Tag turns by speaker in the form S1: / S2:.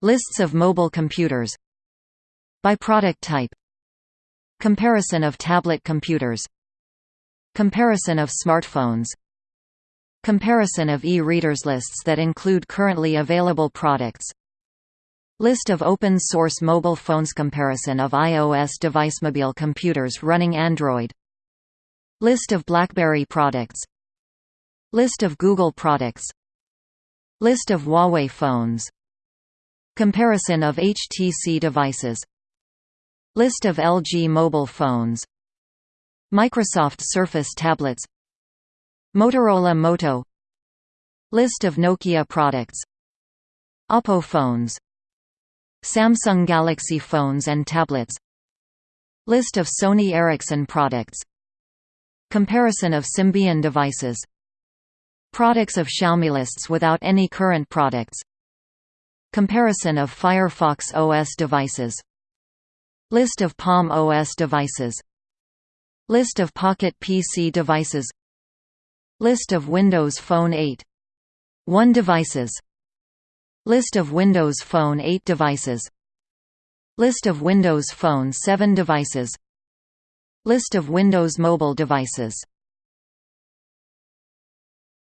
S1: Lists of mobile computers By product type Comparison of tablet computers Comparison of smartphones Comparison of e-readers lists that include currently available products List of open-source mobile phones Comparison of iOS device mobile computers running Android List of BlackBerry products List of Google products List of Huawei phones Comparison of HTC devices. List of LG mobile phones. Microsoft Surface tablets. Motorola Moto. List of Nokia products. Oppo phones. Samsung Galaxy phones and tablets. List of Sony Ericsson products. Comparison of Symbian devices. Products of Xiaomi lists without any current products Comparison of Firefox OS devices. List of Palm OS devices. List of Pocket PC devices. List of Windows Phone 8 1 devices. List of Windows Phone 8 devices. List of Windows Phone 7 devices. List of Windows Mobile devices